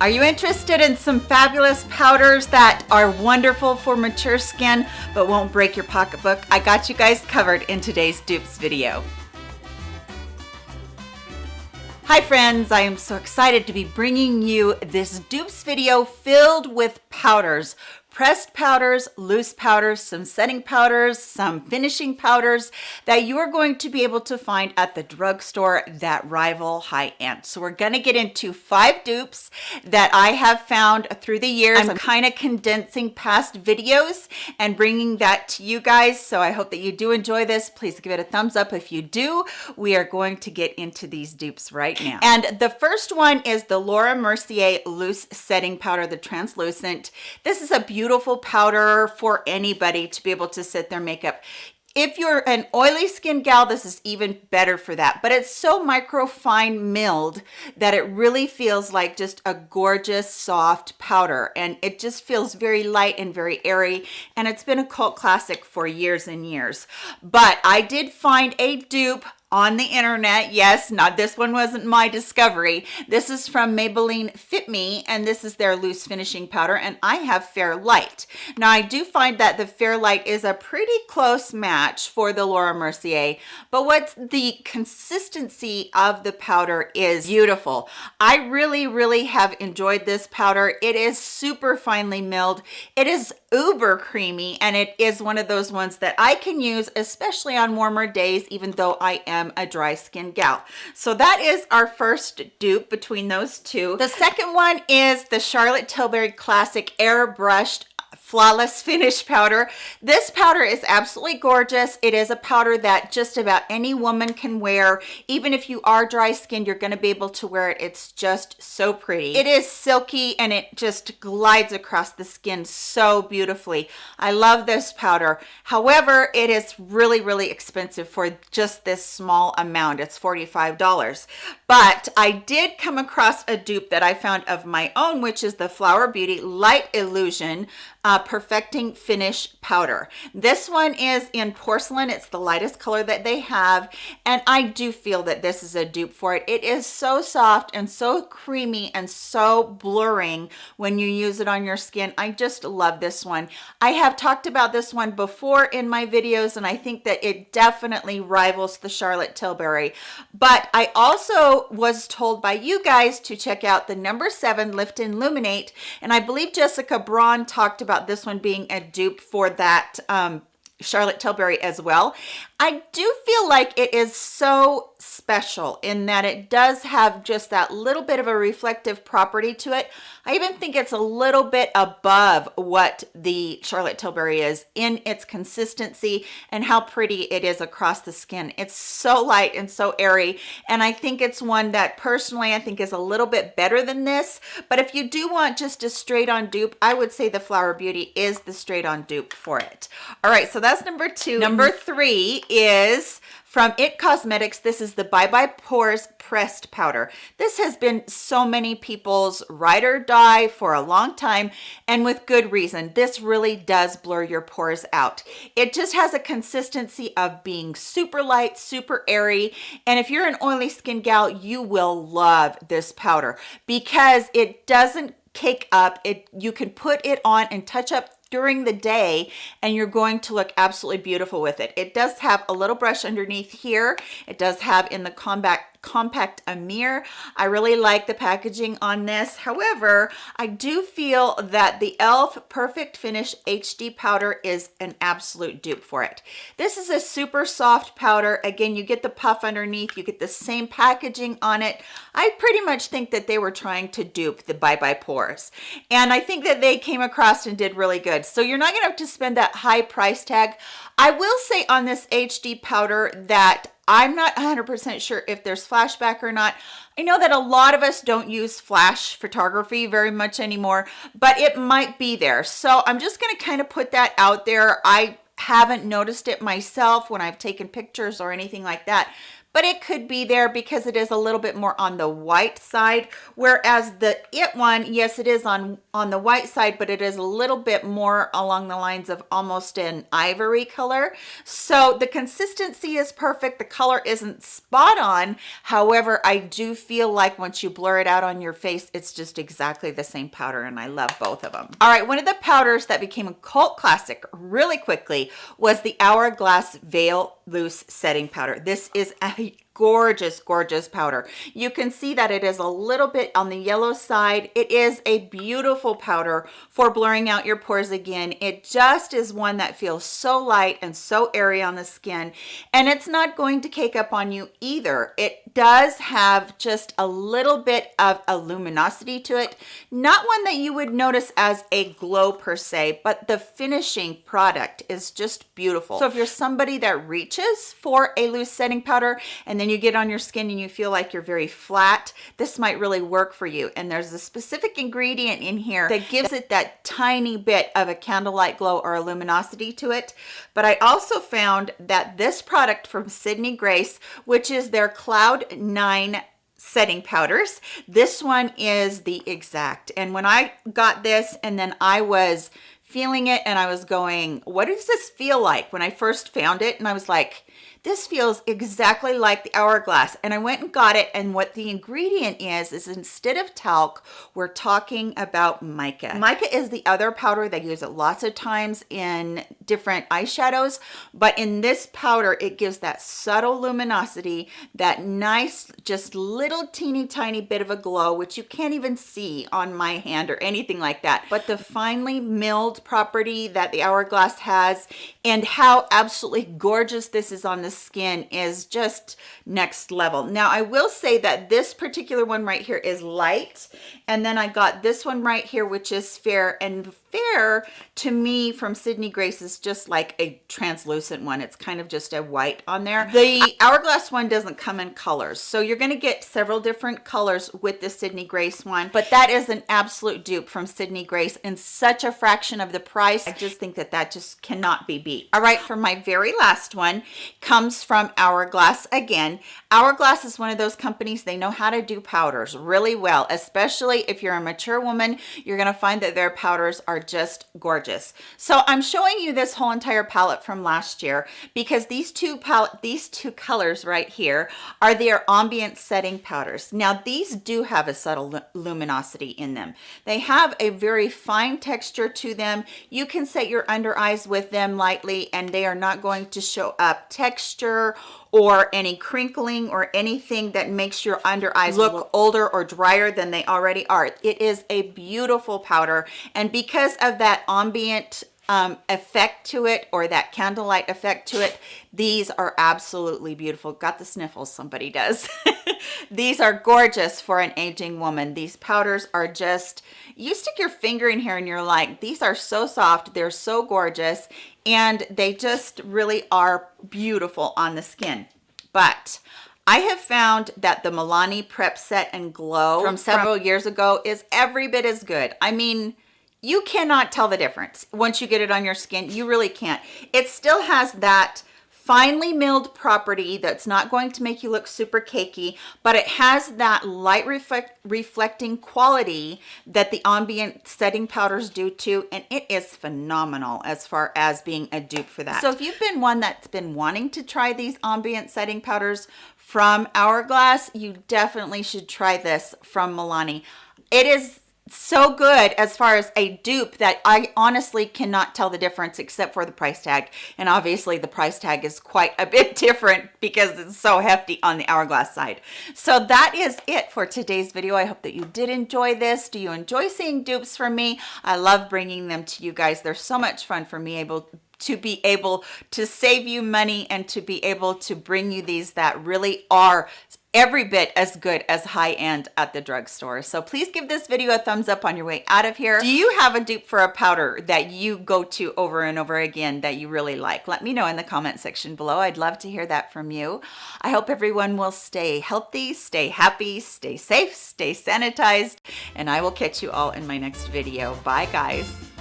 Are you interested in some fabulous powders that are wonderful for mature skin but won't break your pocketbook? I got you guys covered in today's dupes video. Hi friends, I am so excited to be bringing you this dupes video filled with powders pressed powders, loose powders, some setting powders, some finishing powders that you are going to be able to find at the drugstore that rival high-end. So we're going to get into five dupes that I have found through the years. I'm kind of condensing past videos and bringing that to you guys. So I hope that you do enjoy this. Please give it a thumbs up if you do. We are going to get into these dupes right now. And the first one is the Laura Mercier Loose Setting Powder, the translucent. This is a beautiful beautiful powder for anybody to be able to set their makeup. If you're an oily skin gal this is even better for that. But it's so micro fine milled that it really feels like just a gorgeous soft powder. And it just feels very light and very airy. And it's been a cult classic for years and years. But i did find a dupe on the internet. Yes not this one wasn't my discovery. This is from maybelline fit me and this is their loose finishing powder and i have fair light. Now i do find that the fair light is a pretty close match for the laura mercier but what's the consistency of the powder is beautiful. I really really have enjoyed this powder. It is super finely milled. It is uber creamy and it is one of those ones that i can use especially on warmer days even though i am am a dry skin gal. So that is our first dupe between those two. The second one is the Charlotte Tilbury Classic Airbrushed flawless finish powder. This powder is absolutely gorgeous. It is a powder that just about any woman can wear. Even if you are dry skinned you're going to be able to wear it. It's just so pretty. It is silky and it just glides across the skin so beautifully. I love this powder. However it is really really expensive for just this small amount. It's 45 dollars. But i did come across a dupe that i found of my own which is the flower beauty light illusion uh, perfecting finish powder. This one is in porcelain. It's the lightest color that they have and i do feel that this is a dupe for it. It is so soft and so creamy and so blurring when you use it on your skin. I just love this one. I have talked about this one before in my videos and i think that it definitely rivals the charlotte tilbury. But i also was told by you guys to check out the number seven lift and illuminate and i believe jessica braun talked about this one being a dupe for that um, Charlotte Tilbury as well. I do feel like it is so special in that it does have just that little bit of a reflective property to it. I even think it's a little bit above what the Charlotte Tilbury is in its consistency and how pretty it is across the skin. It's so light and so airy and I think it's one that personally I think is a little bit better than this but if you do want just a straight on dupe I would say the Flower Beauty is the straight on dupe for it. All right so that's number two. Number three is from It Cosmetics. This is the Bye Bye Pores Pressed Powder. This has been so many people's ride or die for a long time and with good reason. This really does blur your pores out. It just has a consistency of being super light, super airy. And if you're an oily skin gal, you will love this powder because it doesn't cake up it you can put it on and touch up during the day and you're going to look absolutely beautiful with it. It does have a little brush underneath here. It does have in the combat compact a mirror. I really like the packaging on this. However, I do feel that the e.l.f. Perfect Finish HD powder is an absolute dupe for it. This is a super soft powder. Again, you get the puff underneath. You get the same packaging on it. I pretty much think that they were trying to dupe the Bye Bye Pores. And I think that they came across and did really good. So you're not going to have to spend that high price tag. I will say on this HD powder that I'm not 100% sure if there's flashback or not. I know that a lot of us don't use flash photography very much anymore, but it might be there. So I'm just going to kind of put that out there. I haven't noticed it myself when I've taken pictures or anything like that but it could be there because it is a little bit more on the white side whereas the it one yes it is on on the white side but it is a little bit more along the lines of almost an ivory color. So the consistency is perfect. The color isn't spot on. However i do feel like once you blur it out on your face it's just exactly the same powder and i love both of them all right one of the powders that became a cult classic really quickly was the hourglass veil loose setting powder. This is a gorgeous gorgeous powder. You can see that it is a little bit on the yellow side. It is a beautiful powder for blurring out your pores again. It just is one that feels so light and so airy on the skin and it's not going to cake up on you either. It does have just a little bit of a luminosity to it not one that you would notice as a glow per se but the finishing product is just beautiful. So if you're somebody that reaches for a loose setting powder and then you get on your skin and you feel like you're very flat, this might really work for you. And there's a specific ingredient in here that gives it that tiny bit of a candlelight glow or a luminosity to it. But I also found that this product from Sydney Grace, which is their Cloud 9 setting powders this one is the exact and when i got this and then i was feeling it and i was going what does this feel like? When i first found it and i was like this feels exactly like the hourglass. And i went and got it and what the ingredient is is instead of talc we're talking about mica. Mica is the other powder they use it lots of times in different eyeshadows but in this powder it gives that subtle luminosity that nice just little teeny tiny bit of a glow which you can't even see on my hand or anything like that. But the finely milled property that the hourglass has and how absolutely gorgeous this is on the skin is just next level now i will say that this particular one right here is light and then i got this one right here which is fair and fair to me from Sydney Grace is just like a translucent one. It's kind of just a white on there. The Hourglass one doesn't come in colors. So you're going to get several different colors with the Sydney Grace one, but that is an absolute dupe from Sydney Grace and such a fraction of the price. I just think that that just cannot be beat. All right, for my very last one comes from Hourglass again. Hourglass is one of those companies, they know how to do powders really well, especially if you're a mature woman, you're going to find that their powders are just gorgeous. So I'm showing you this whole entire palette from last year because these two palette, these two colors right here are their ambient setting powders. Now these do have a subtle luminosity in them. They have a very fine texture to them. You can set your under eyes with them lightly and they are not going to show up texture or any crinkling or anything that makes your under eyes look older or drier than they already are. It is a beautiful powder. And because of that ambient um, effect to it or that candlelight effect to it, these are absolutely beautiful. Got the sniffles, somebody does. these are gorgeous for an aging woman. These powders are just, you stick your finger in here and you're like, these are so soft. They're so gorgeous and they just really are beautiful on the skin. But I have found that the Milani Prep Set and Glow from several years ago is every bit as good. I mean, you cannot tell the difference once you get it on your skin. You really can't. It still has that finely milled property that's not going to make you look super cakey but it has that light reflect reflecting quality that the ambient setting powders do too and it is phenomenal as far as being a dupe for that. So if you've been one that's been wanting to try these ambient setting powders from hourglass you definitely should try this from milani. It is so good as far as a dupe that I honestly cannot tell the difference except for the price tag. And obviously the price tag is quite a bit different because it's so hefty on the Hourglass side. So that is it for today's video. I hope that you did enjoy this. Do you enjoy seeing dupes from me? I love bringing them to you guys. They're so much fun for me able to be able to save you money and to be able to bring you these that really are every bit as good as high end at the drugstore. So please give this video a thumbs up on your way out of here. Do you have a dupe for a powder that you go to over and over again that you really like? Let me know in the comment section below. I'd love to hear that from you. I hope everyone will stay healthy, stay happy, stay safe, stay sanitized, and I will catch you all in my next video. Bye guys.